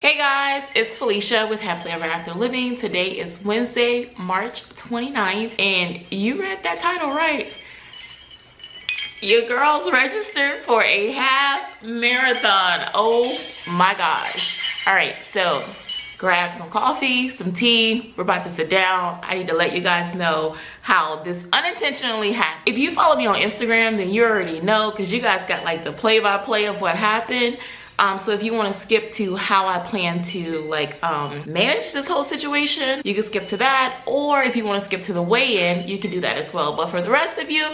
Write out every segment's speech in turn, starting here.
Hey guys, it's Felicia with Happily Ever After Living. Today is Wednesday, March 29th, and you read that title right. Your girls registered for a half marathon. Oh my gosh. All right, so grab some coffee, some tea. We're about to sit down. I need to let you guys know how this unintentionally happened. If you follow me on Instagram, then you already know because you guys got like the play-by-play -play of what happened. Um, so if you want to skip to how I plan to like um, manage this whole situation, you can skip to that. Or if you want to skip to the weigh-in, you can do that as well. But for the rest of you,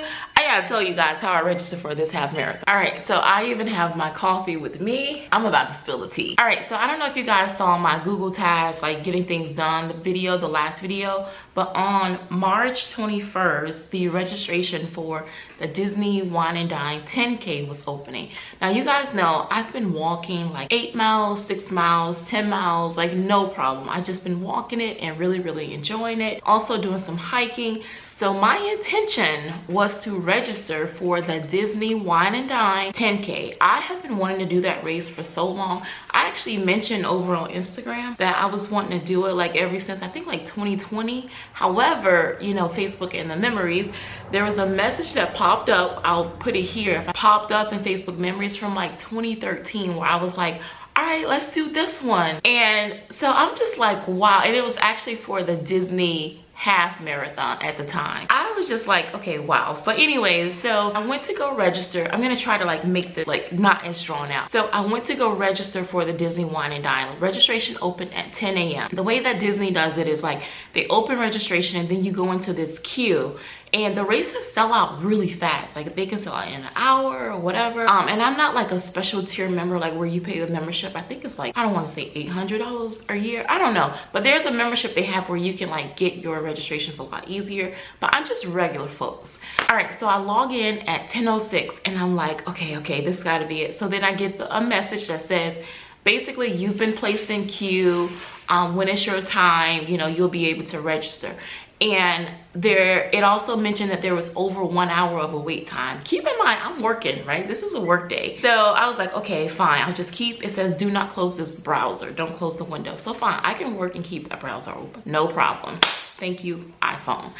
I gotta tell you guys how I registered for this half marathon. All right, so I even have my coffee with me. I'm about to spill the tea. All right, so I don't know if you guys saw my Google Task, like getting things done, the video, the last video, but on March 21st, the registration for the Disney Wine and Dine 10K was opening. Now you guys know I've been walking like eight miles, six miles, 10 miles, like no problem. I've just been walking it and really, really enjoying it. Also doing some hiking. So my intention was to register for the Disney Wine and Dine 10K. I have been wanting to do that race for so long. I actually mentioned over on Instagram that I was wanting to do it like ever since I think like 2020. However, you know, Facebook and the memories, there was a message that popped up. I'll put it here. Popped up in Facebook memories from like 2013 where I was like, all right let's do this one and so i'm just like wow and it was actually for the disney half marathon at the time. I was just like okay wow. But anyways so i went to go register. I'm gonna try to like make the like not as drawn out. So i went to go register for the disney wine and dine registration opened at 10 a.m the way that disney does it is like they open registration and then you go into this queue and the races sell out really fast like they can sell out in an hour or whatever. Um and i'm not like a special tier member like where you pay the membership. I think it's like i don't want to say 800 dollars a year. I don't know. But there's a membership they have where you can like get your registrations a lot easier. But i'm just regular folks. All right so i log in at 1006 and i'm like okay okay this got to be it. So then i get the, a message that says basically you've been placed in queue um, when it's your time you know you'll be able to register and there it also mentioned that there was over one hour of a wait time. Keep in mind i'm working right? This is a work day. So i was like okay fine. I'll just keep it says do not close this browser. Don't close the window. So fine. I can work and keep that browser open. No problem. Thank you iphone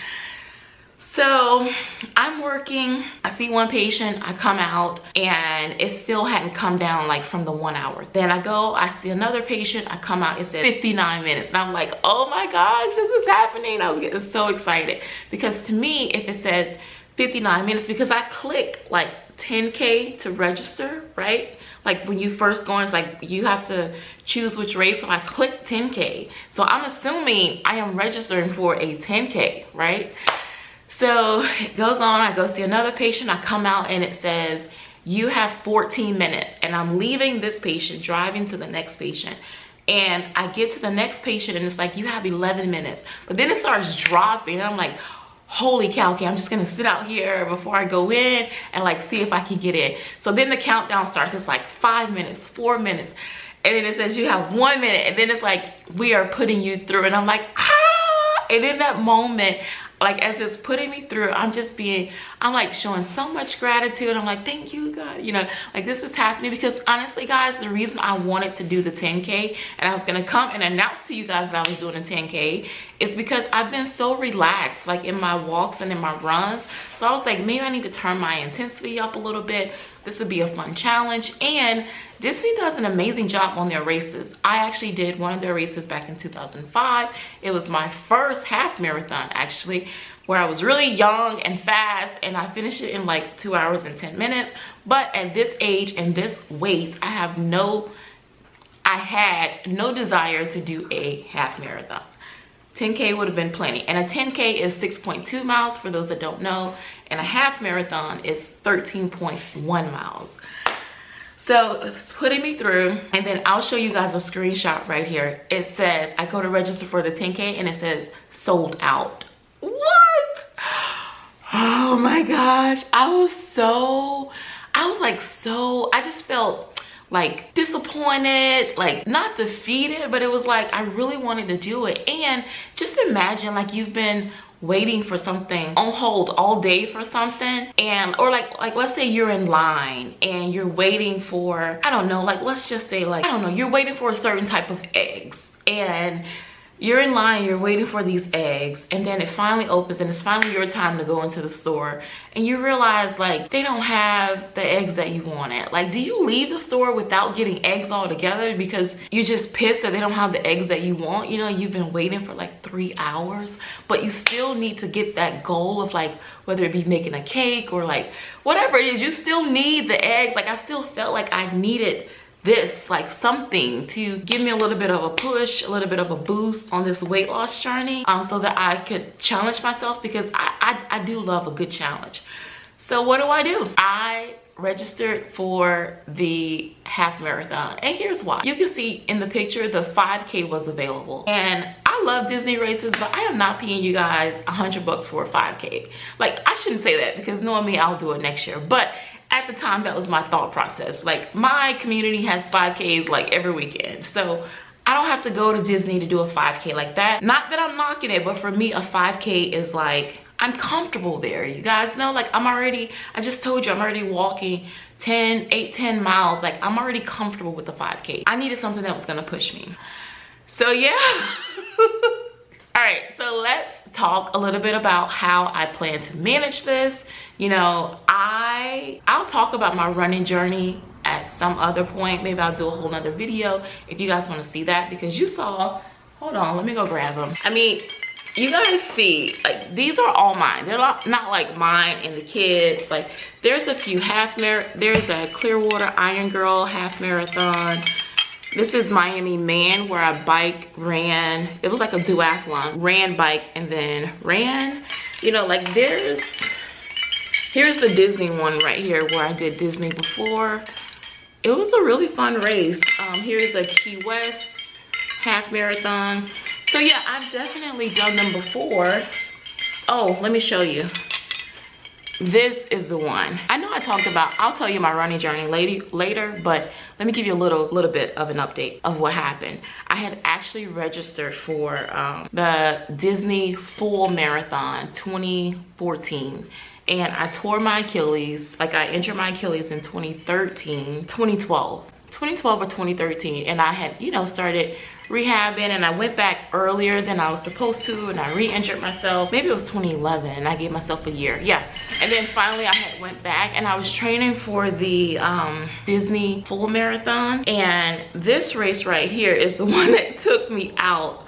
so I'm working, I see one patient, I come out and it still hadn't come down like from the one hour. Then I go, I see another patient, I come out, it said 59 minutes. And I'm like, oh my gosh, this is happening. I was getting so excited because to me, if it says 59 minutes, because I click like 10K to register, right? Like when you first go in, it's like you have to choose which race. So I click 10K. So I'm assuming I am registering for a 10K, right? So it goes on, I go see another patient, I come out and it says, you have 14 minutes and I'm leaving this patient, driving to the next patient. And I get to the next patient and it's like, you have 11 minutes. But then it starts dropping and I'm like, holy cow, okay, I'm just gonna sit out here before I go in and like see if I can get in. So then the countdown starts, it's like five minutes, four minutes. And then it says you have one minute and then it's like, we are putting you through. And I'm like, ah! And in that moment, like as it's putting me through i'm just being i'm like showing so much gratitude. I'm like thank you god you know? Like this is happening because honestly guys the reason i wanted to do the 10k and i was going to come and announce to you guys that i was doing a 10k is because i've been so relaxed like in my walks and in my runs. So i was like maybe i need to turn my intensity up a little bit this would be a fun challenge and Disney does an amazing job on their races. I actually did one of their races back in 2005. It was my first half marathon actually where I was really young and fast and I finished it in like two hours and 10 minutes. But at this age and this weight, I have no, I had no desire to do a half marathon. 10K would have been plenty. And a 10K is 6.2 miles for those that don't know. And a half marathon is 13.1 miles. So it's putting me through and then I'll show you guys a screenshot right here. It says, I go to register for the 10K and it says sold out. What? Oh my gosh. I was so, I was like so, I just felt like disappointed, like not defeated, but it was like I really wanted to do it. And just imagine like you've been waiting for something on hold all day for something and or like like let's say you're in line and you're waiting for i don't know like let's just say like i don't know you're waiting for a certain type of eggs and you're in line you're waiting for these eggs and then it finally opens and it's finally your time to go into the store. And you realize like they don't have the eggs that you wanted. Like do you leave the store without getting eggs altogether because you're just pissed that they don't have the eggs that you want? You know you've been waiting for like three hours but you still need to get that goal of like whether it be making a cake or like whatever it is you still need the eggs. Like i still felt like i needed this like something to give me a little bit of a push a little bit of a boost on this weight loss journey um, so that i could challenge myself because I, I i do love a good challenge. So what do i do? I registered for the half marathon and here's why. You can see in the picture the 5k was available. And i love disney races but i am not paying you guys 100 bucks for a 5k like i shouldn't say that because knowing me i'll do it next year. But at the time that was my thought process. Like my community has 5ks like every weekend. So I don't have to go to Disney to do a 5k like that. Not that I'm knocking it but for me a 5k is like I'm comfortable there you guys know? Like I'm already I just told you I'm already walking 10 8 10 miles. Like I'm already comfortable with the 5k I needed something that was gonna push me. So yeah. All right so let's talk a little bit about how I plan to manage this you know i i'll talk about my running journey at some other point maybe i'll do a whole nother video if you guys want to see that because you saw hold on let me go grab them i mean you guys see like these are all mine they're not, not like mine and the kids like there's a few half mar there's a clearwater iron girl half marathon this is Miami Man where I bike, ran. It was like a duathlon. Ran, bike, and then ran. You know, like there's Here's the Disney one right here where I did Disney before. It was a really fun race. Um, here's a Key West half marathon. So yeah, I've definitely done them before. Oh, let me show you. This is the one. I know I talked about, I'll tell you my running journey later, later but let me give you a little, little bit of an update of what happened. I had actually registered for um, the Disney Full Marathon 2014 and I tore my Achilles, like I injured my Achilles in 2013, 2012, 2012 or 2013. And I had, you know, started rehabbing and I went back earlier than I was supposed to and I re-injured myself. Maybe it was 2011 and I gave myself a year. Yeah. And then finally I had went back and I was training for the um, Disney full marathon. And this race right here is the one that took me out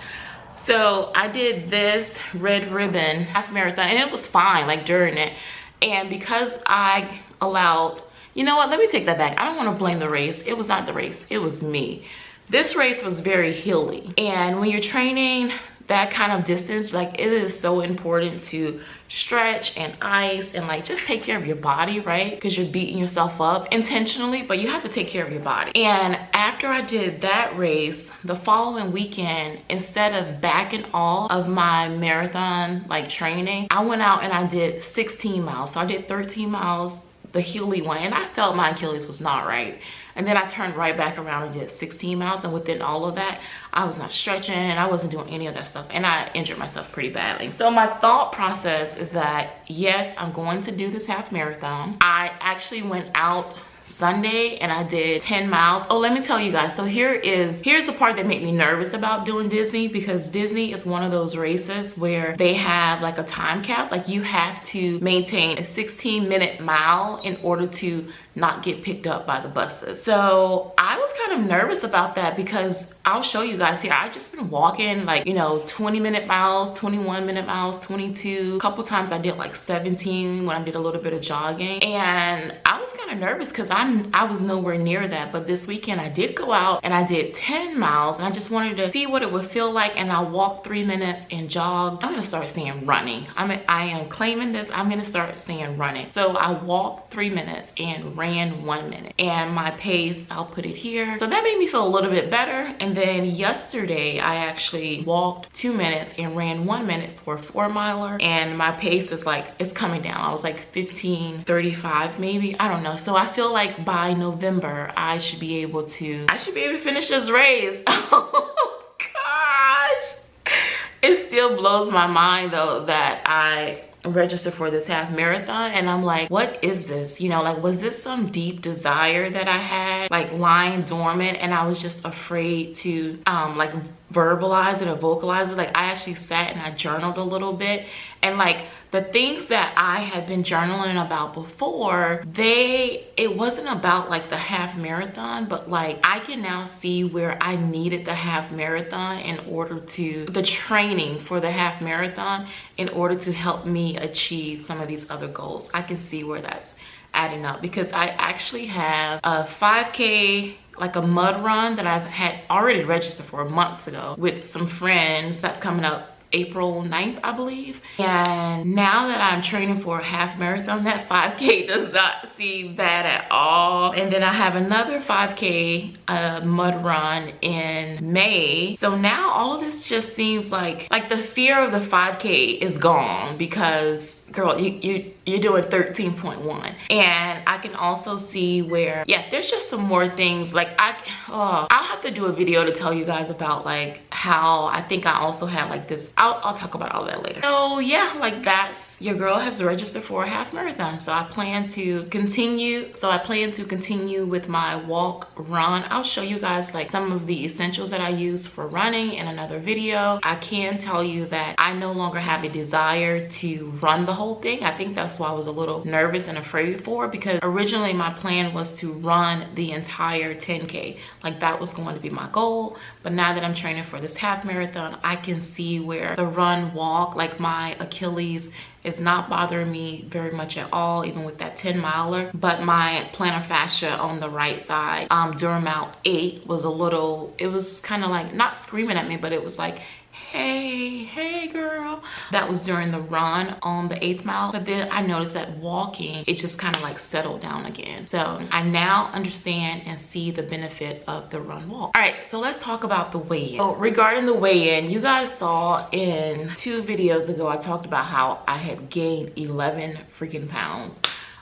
so I did this red ribbon half marathon and it was fine like during it. And because I allowed, you know what, let me take that back. I don't want to blame the race. It was not the race, it was me. This race was very hilly. And when you're training that kind of distance, like it is so important to stretch and ice and like just take care of your body right? Because you're beating yourself up intentionally but you have to take care of your body. And after i did that race the following weekend instead of back backing all of my marathon like training i went out and i did 16 miles. So i did 13 miles the hilly one and i felt my achilles was not right and then I turned right back around and did 16 miles. And within all of that, I was not stretching. I wasn't doing any of that stuff. And I injured myself pretty badly. So my thought process is that, yes, I'm going to do this half marathon. I actually went out Sunday and I did 10 miles. Oh, let me tell you guys. So here is, here's the part that made me nervous about doing Disney because Disney is one of those races where they have like a time cap. Like you have to maintain a 16 minute mile in order to not get picked up by the buses. So I was kind of nervous about that because I'll show you guys here. I just been walking like, you know, 20 minute miles, 21 minute miles, 22. A couple times I did like 17 when I did a little bit of jogging. And I was kind of nervous because I'm I was nowhere near that. But this weekend I did go out and I did 10 miles and I just wanted to see what it would feel like. And I walked three minutes and jogged. I'm gonna start saying running. I'm I am claiming this. I'm gonna start saying running. So I walked three minutes and ran ran one minute and my pace i'll put it here. So that made me feel a little bit better. And then yesterday i actually walked two minutes and ran one minute for a four miler and my pace is like it's coming down. I was like 15 35 maybe. I don't know. So i feel like by november i should be able to i should be able to finish this race. Oh gosh. It still blows my mind though that I register for this half marathon and i'm like what is this? You know like was this some deep desire that i had like lying dormant and i was just afraid to um like verbalize it or vocalize it like i actually sat and i journaled a little bit and like the things that I had been journaling about before, they, it wasn't about like the half marathon, but like I can now see where I needed the half marathon in order to, the training for the half marathon in order to help me achieve some of these other goals. I can see where that's adding up because I actually have a 5K like a mud run that I've had already registered for months ago with some friends that's coming up April 9th, I believe. And now that I'm training for a half marathon, that 5K does not seem bad at all. And then I have another 5K uh, mud run in May. So now all of this just seems like, like the fear of the 5K is gone because girl, you, you, you're doing 13.1. And I can also see where, yeah, there's just some more things. Like I, oh, I'll have to do a video to tell you guys about like how I think I also had like this, I'll, I'll talk about all that later. So yeah, like that's, your girl has registered for a half marathon. So I plan to continue, so I plan to continue with my walk run. I'll show you guys like some of the essentials that I use for running in another video. I can tell you that I no longer have a desire to run the whole thing. I think that's why I was a little nervous and afraid for because originally my plan was to run the entire 10K. Like that was going to be my goal. But now that I'm training for this half marathon, I can see where the run walk, like my Achilles is not bothering me very much at all, even with that 10 miler. But my plantar fascia on the right side um, during mile eight was a little, it was kind of like, not screaming at me, but it was like, hey hey girl. That was during the run on the eighth mile but then i noticed that walking it just kind of like settled down again. So i now understand and see the benefit of the run walk. All right so let's talk about the weigh-in. So regarding the weigh-in you guys saw in two videos ago i talked about how i had gained 11 freaking pounds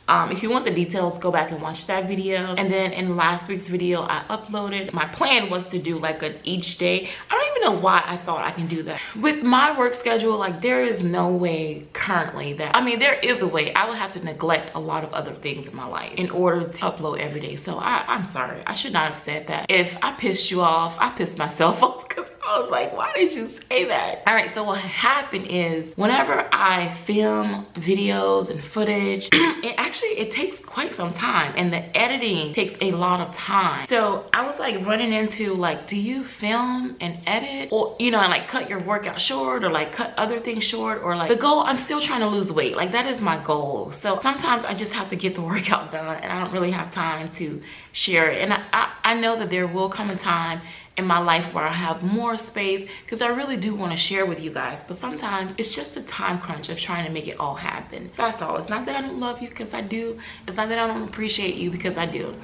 um, if you want the details go back and watch that video. And then in last week's video i uploaded. My plan was to do like an each day. I don't even know why i thought i can do that. With my work schedule like there is no way currently that i mean there is a way. I would have to neglect a lot of other things in my life in order to upload every day. So I, i'm sorry. I should not have said that. If i pissed you off i pissed myself off I was like, why did you say that? All right, so what happened is whenever I film videos and footage, it actually, it takes quite some time and the editing takes a lot of time. So I was like running into like, do you film and edit or, you know, and like cut your workout short or like cut other things short or like the goal, I'm still trying to lose weight. Like that is my goal. So sometimes I just have to get the workout done and I don't really have time to share it. And I, I, I know that there will come a time in my life where I have more space because I really do want to share with you guys. But sometimes it's just a time crunch of trying to make it all happen. That's all. It's not that I don't love you because I do. It's not that I don't appreciate you because I do.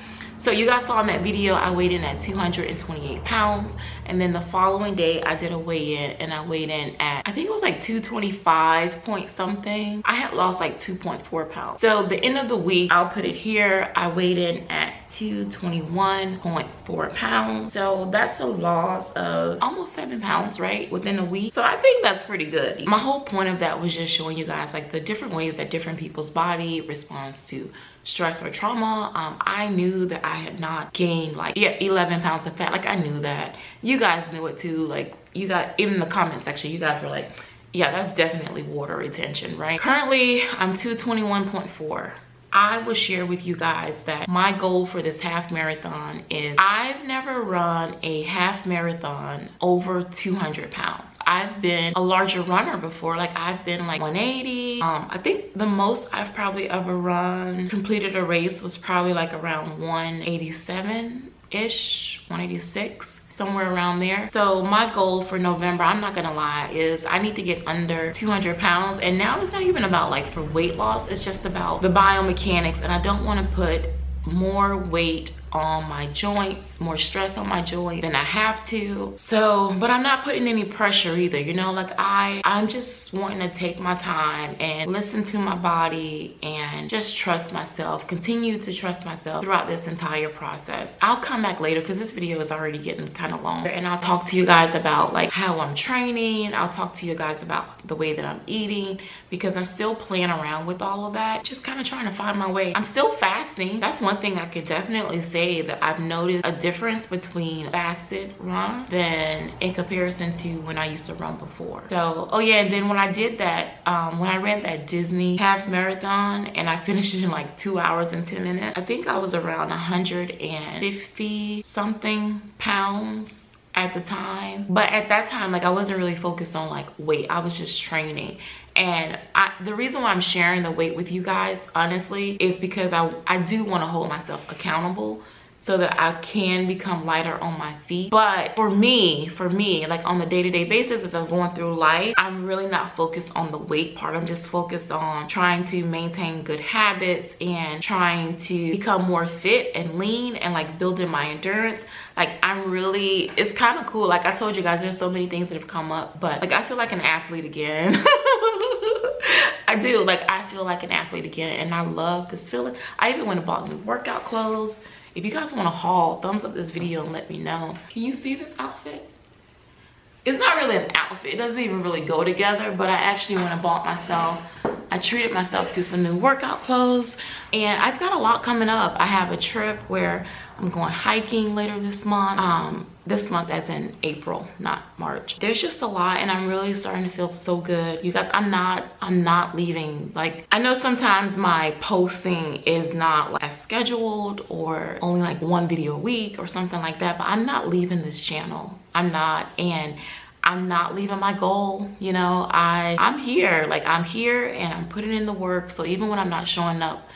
So you guys saw in that video, I weighed in at 228 pounds. And then the following day, I did a weigh-in and I weighed in at, I think it was like 225 point something. I had lost like 2.4 pounds. So the end of the week, I'll put it here. I weighed in at 221.4 pounds. So that's a loss of almost seven pounds, right? Within a week. So I think that's pretty good. My whole point of that was just showing you guys like the different ways that different people's body responds to stress or trauma um, i knew that i had not gained like yeah 11 pounds of fat. Like i knew that. You guys knew it too. Like you got in the comment section you guys were like yeah that's definitely water retention right? Currently i'm 221.4 I will share with you guys that my goal for this half marathon is I've never run a half marathon over 200 pounds. I've been a larger runner before. Like I've been like 180. Um, I think the most I've probably ever run, completed a race was probably like around 187-ish, 186 somewhere around there. So my goal for november i'm not gonna lie is i need to get under 200 pounds. And now it's not even about like for weight loss. It's just about the biomechanics. And i don't want to put more weight on my joints more stress on my joint than i have to. So but i'm not putting any pressure either you know like i i'm just wanting to take my time and listen to my body and just trust myself continue to trust myself throughout this entire process. I'll come back later because this video is already getting kind of long. And i'll talk to you guys about like how i'm training. I'll talk to you guys about the way that i'm eating because i'm still playing around with all of that just kind of trying to find my way. I'm still fasting. That's one thing i could definitely say that i've noticed a difference between fasted run than in comparison to when i used to run before. So oh yeah and then when i did that um when i ran that disney half marathon and i finished it in like two hours and 10 minutes i think i was around 150 something pounds at the time but at that time like i wasn't really focused on like weight i was just training and I, the reason why i'm sharing the weight with you guys honestly is because i i do want to hold myself accountable so that I can become lighter on my feet. But for me, for me, like on the day-to-day -day basis as I'm going through life, I'm really not focused on the weight part. I'm just focused on trying to maintain good habits and trying to become more fit and lean and like building my endurance. Like I'm really, it's kind of cool. Like I told you guys, there's so many things that have come up, but like I feel like an athlete again. I do, like I feel like an athlete again and I love this feeling. I even went and bought new workout clothes if you guys want to haul thumbs up this video and let me know can you see this outfit it's not really an outfit it doesn't even really go together but i actually went and bought myself i treated myself to some new workout clothes and i've got a lot coming up i have a trip where i'm going hiking later this month. Um this month as in april not march. There's just a lot and i'm really starting to feel so good. You guys i'm not i'm not leaving. Like i know sometimes my posting is not like scheduled or only like one video a week or something like that but i'm not leaving this channel. I'm not. And I'm not leaving my goal. You know, I, I'm here, like I'm here and I'm putting in the work. So even when I'm not showing up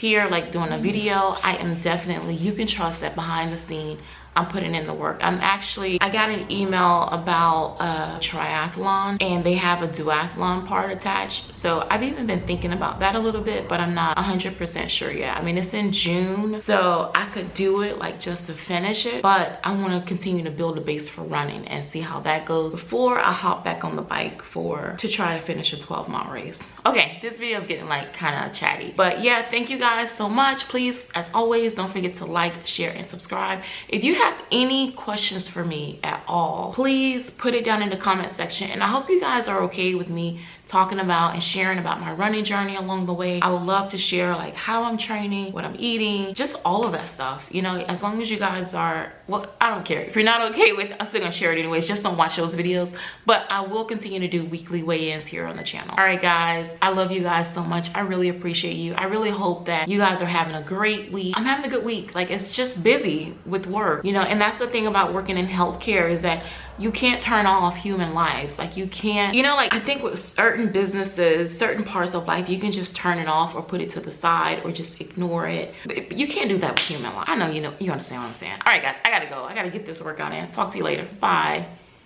here, like doing a video, I am definitely, you can trust that behind the scene, I'm putting in the work. I'm actually, I got an email about a triathlon and they have a duathlon part attached. So I've even been thinking about that a little bit, but I'm not 100% sure yet. I mean, it's in June, so I could do it like just to finish it, but I want to continue to build a base for running and see how that goes before I hop back on the bike for, to try to finish a 12 mile race. Okay, this video is getting like kind of chatty, but yeah, thank you guys so much. Please, as always, don't forget to like, share, and subscribe. If you have any questions for me at all, please put it down in the comment section. And I hope you guys are okay with me talking about and sharing about my running journey along the way. I would love to share like how I'm training, what I'm eating, just all of that stuff. You know, as long as you guys are, well, I don't care. If you're not okay with I'm still gonna share it anyways. Just don't watch those videos. But I will continue to do weekly weigh-ins here on the channel. All right, guys, I love you guys so much. I really appreciate you. I really hope that you guys are having a great week. I'm having a good week. Like it's just busy with work, you know, and that's the thing about working in healthcare is that you can't turn off human lives. Like you can't you know like i think with certain businesses certain parts of life you can just turn it off or put it to the side or just ignore it. But you can't do that with human life. I know you know you understand what i'm saying. All right guys i gotta go. I gotta get this workout in. Talk to you later. Bye